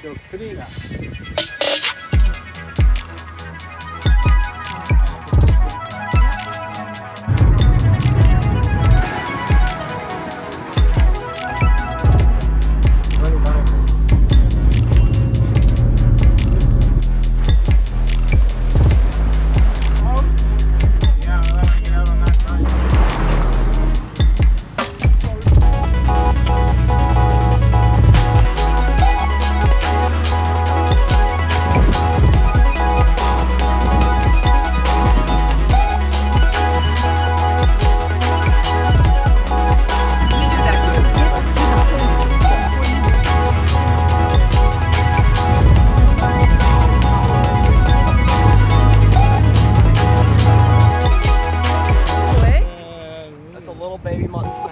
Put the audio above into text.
doctrina. Baby mutton snack.